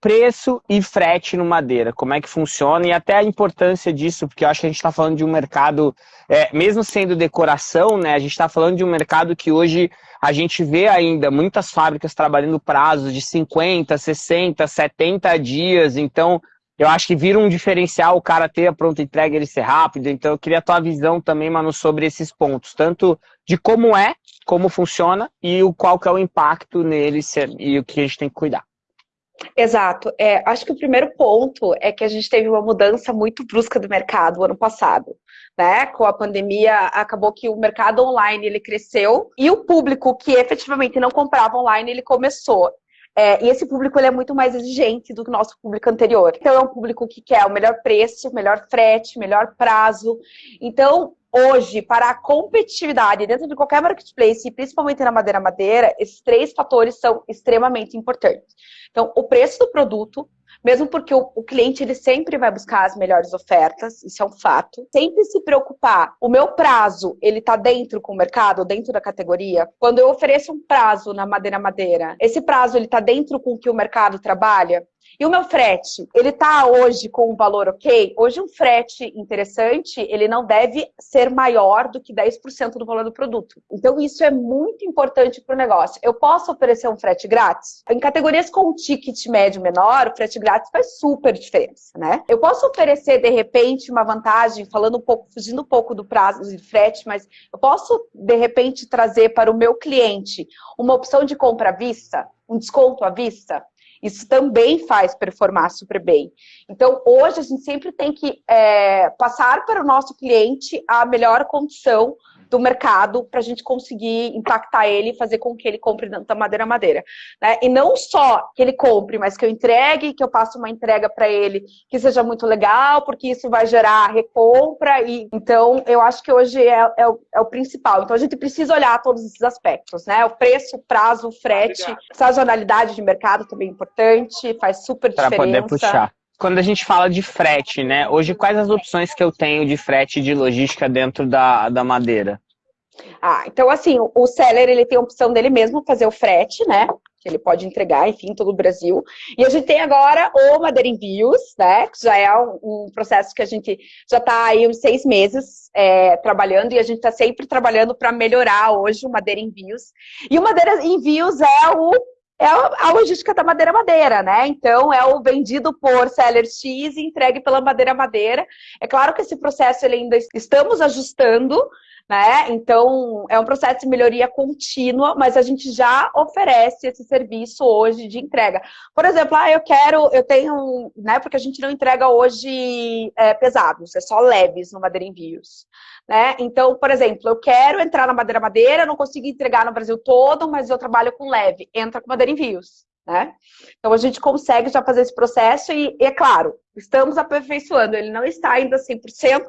preço e frete no madeira, como é que funciona e até a importância disso, porque eu acho que a gente está falando de um mercado, é, mesmo sendo decoração, né, a gente está falando de um mercado que hoje a gente vê ainda muitas fábricas trabalhando prazos de 50, 60, 70 dias, então eu acho que vira um diferencial o cara ter a pronta entrega ele ser rápido, então eu queria a tua visão também, Manu, sobre esses pontos, tanto de como é, como funciona e o qual que é o impacto nele e o que a gente tem que cuidar. Exato. É, acho que o primeiro ponto é que a gente teve uma mudança muito brusca do mercado ano passado. Né? Com a pandemia, acabou que o mercado online ele cresceu e o público que efetivamente não comprava online, ele começou. É, e esse público ele é muito mais exigente do que o nosso público anterior. Então, é um público que quer o melhor preço, melhor frete, melhor prazo. Então, hoje, para a competitividade dentro de qualquer marketplace, principalmente na madeira madeira, esses três fatores são extremamente importantes. Então, o preço do produto, mesmo porque o, o, cliente ele sempre vai buscar as melhores ofertas, isso é um fato. Sempre se preocupar, o meu prazo, ele está dentro com o mercado, dentro da categoria? Quando eu ofereço um prazo na madeira madeira, esse prazo ele está dentro com o que o mercado trabalha? E o meu frete, ele está hoje com um valor ok? Hoje um frete interessante, ele não deve ser maior do que 10% do valor do produto. Então isso é muito importante para o negócio. Eu posso oferecer um frete grátis? Em categorias com ticket médio menor, o frete grátis faz super diferença, né? Eu posso oferecer, de repente, uma vantagem, falando um pouco, fugindo um pouco do prazo de frete, mas eu posso, de repente, trazer para o meu cliente uma opção de compra à vista? um desconto à vista, isso também faz performar super bem. Então, hoje, a gente sempre tem que é, passar para o nosso cliente a melhor condição do mercado para a gente conseguir impactar ele e fazer com que ele compre da madeira madeira. Né? E não só que ele compre, mas que eu entregue, que eu passe uma entrega para ele que seja muito legal, porque isso vai gerar recompra. E, então, eu acho que hoje é, é, o, é o, principal. Então, a gente precisa olhar todos esses aspectos, né? O preço, o prazo, o frete, ah, sazonalidade de mercado também é importante, faz super pra diferença. Para poder puxar quando a gente fala de frete, né? Hoje, quais as opções que eu tenho de frete de logística dentro da, da madeira? Ah, então assim, o seller, ele tem a opção dele mesmo fazer o frete, né? Que ele pode entregar, enfim, todo o Brasil. E a gente tem agora o Madeira Envios, né? Que já é um, processo que a gente já está aí uns seis meses é, trabalhando e a gente está sempre trabalhando para melhorar hoje o Madeira Envios. E o Madeira Envios é o é a logística da madeira madeira, né? Então, é o vendido por seller X e entregue pela madeira madeira. É claro que esse processo ele ainda estamos ajustando, né? Então, é um processo de melhoria contínua, mas a gente já oferece esse serviço hoje de entrega. Por exemplo, ah, eu quero, eu tenho, né? Porque a gente não entrega hoje é, pesados, é só leves no Madeira Envios. Né? Então, por exemplo, eu quero entrar na Madeira Madeira, não consigo entregar no Brasil todo, mas eu trabalho com leve. Entra com Madeira Envios. Né? Então, a gente consegue já fazer esse processo e, e, é claro, estamos aperfeiçoando. Ele não está ainda 100%,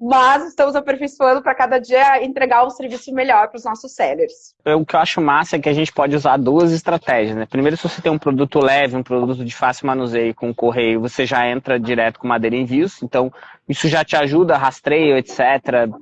mas estamos aperfeiçoando para cada dia entregar um serviço melhor para os nossos sellers. O que eu acho massa é que a gente pode usar duas estratégias. Né? Primeiro, se você tem um produto leve, um produto de fácil manuseio com correio, você já entra direto com madeira envios. Então, isso já te ajuda, rastreio, etc.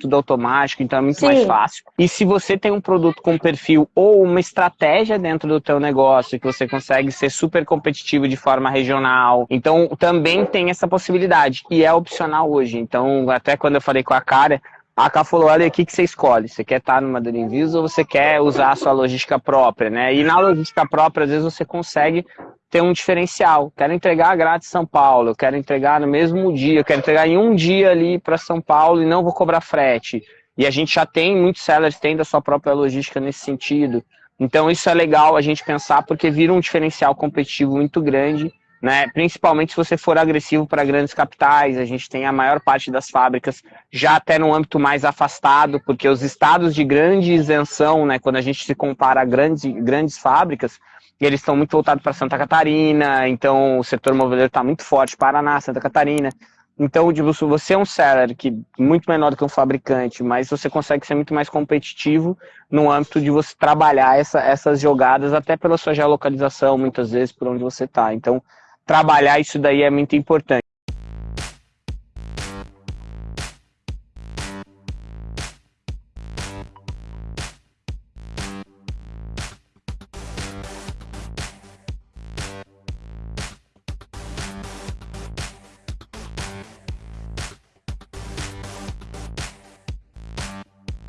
Tudo automático, então é muito Sim. mais fácil. E se você tem um produto com perfil ou uma estratégia dentro do teu negócio, que você consegue ser super competitivo de forma regional, então também tem essa possibilidade. E é opcional hoje. Então, até quando eu falei com a cara, a Cá falou, olha, o que, que você escolhe? Você quer estar no Madeira Envios ou você quer usar a sua logística própria, né? E na logística própria, às vezes, você consegue ter um diferencial. Quero entregar grátis São Paulo, quero entregar no mesmo dia, quero entregar em um dia ali para São Paulo e não vou cobrar frete. E a gente já tem, muitos sellers têm da sua própria logística nesse sentido. Então isso é legal a gente pensar porque vira um diferencial competitivo muito grande né? Principalmente se você for agressivo para grandes capitais, a gente tem a maior parte das fábricas já até no âmbito mais afastado, porque os estados de grande isenção, né, quando a gente se compara a grandes, grandes fábricas, eles estão muito voltados para Santa Catarina, então o setor moveleiro está muito forte, Paraná, Santa Catarina. Então, tipo, você é um seller que muito menor do que um fabricante, mas você consegue ser muito mais competitivo no âmbito de você trabalhar essa, essas jogadas, até pela sua geolocalização, muitas vezes, por onde você está. Então, trabalhar isso daí é muito importante.